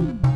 mm you.